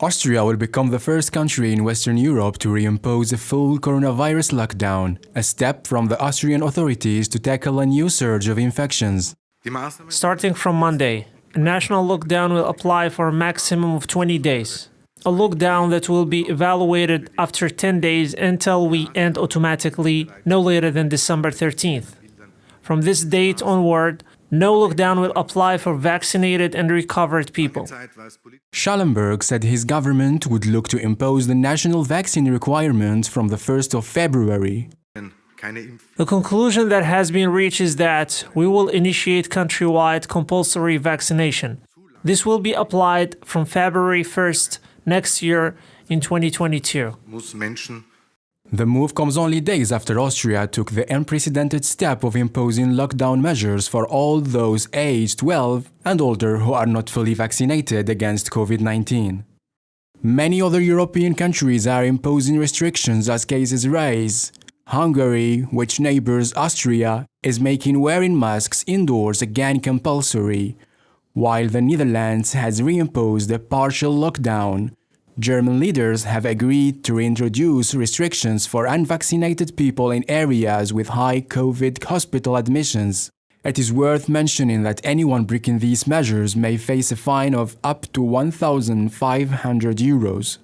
Austria will become the first country in Western Europe to reimpose a full coronavirus lockdown, a step from the Austrian authorities to tackle a new surge of infections. Starting from Monday, a national lockdown will apply for a maximum of 20 days. A lockdown that will be evaluated after 10 days until we end automatically no later than December 13th. From this date onward, no lockdown will apply for vaccinated and recovered people. Schallenberg said his government would look to impose the national vaccine requirement from the 1st of February. The conclusion that has been reached is that we will initiate countrywide compulsory vaccination. This will be applied from February 1st next year in 2022. The move comes only days after Austria took the unprecedented step of imposing lockdown measures for all those aged 12 and older who are not fully vaccinated against COVID-19. Many other European countries are imposing restrictions as cases rise. Hungary, which neighbors Austria, is making wearing masks indoors again compulsory, while the Netherlands has reimposed a partial lockdown, German leaders have agreed to reintroduce restrictions for unvaccinated people in areas with high COVID hospital admissions. It is worth mentioning that anyone breaking these measures may face a fine of up to 1,500 euros.